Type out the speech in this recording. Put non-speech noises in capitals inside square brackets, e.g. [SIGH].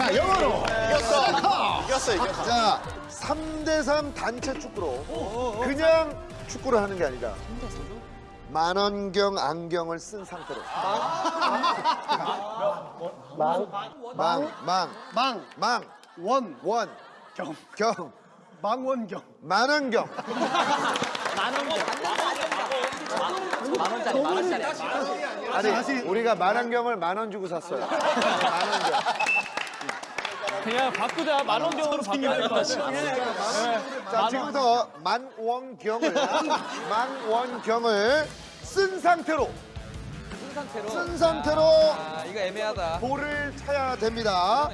자, 영어로. 이겼어. 이겼어. 자, 3대3 단체 축구로 그냥 축구를 하는 게 아니라 만원경 안경을 쓴 상태로. 망, 망, 망, 망, 원, 원, 경, 경, 망원경. 만원경. 만 원짜리 만 원짜리. 아니 우리가 만원경을 만 원 주고 샀어요. 만원경 [LAUGHS] 그냥 바꾸자. 만원경으로 바꿔야 될 것 같아. 자 지금부터 만원경을 [LAUGHS] 만원경을 쓴 상태로. 쓴 상태로. 쓴 상태로. 아 이거 애매하다. 볼을 차야 됩니다